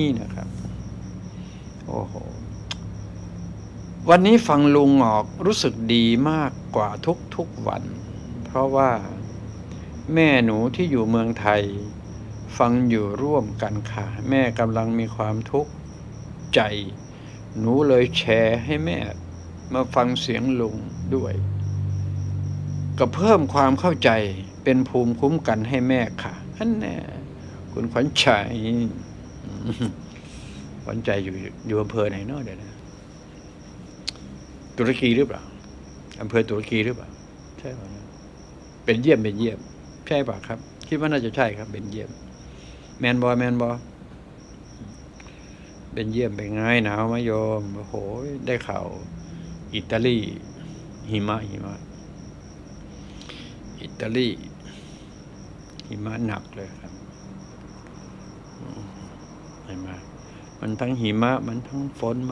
นี่นะครับ โอ้โห วันนี้ฟังลุงออกรู้สึกดีมากกว่าทุกทุกวัน เพราะว่าแม่หนูที่อยู่เมืองไทย ฟังอยู่ร่วมกันค่ะ แม่กำลังมีความทุกข์ใจ หนูเลยแชร์ให้แม่ มาฟังเสียงลุงด้วย ก็เพิ่มความเข้าใจเป็นภูมิคุ้มกันให้แม่ค่ะอันแน่คุณขวัญชัย ขวัญใจอยู่อยู่อำเภอไหนเนาะเดี๋ยวนะตุรกีหรือเปล่าอำเภอตุรกีหรือเปล่าใช่ป่ะเป็นเยี่ยมเป็นเยี่ยม ใช่ป่ะครับ คิดว่าน่าจะใช่ครับ เป็นเยี่ยม แมนบอยแมนบอยเป็นเยี่ยมเป็นไงหนาวมโยมโอ้โห ได้ข่าวอิตาลี หิมะหิมะ อิตาลี หิมะหนักเลยครับ เห็นไหมมันทั้งหิมะ มันทั้งฝนมัน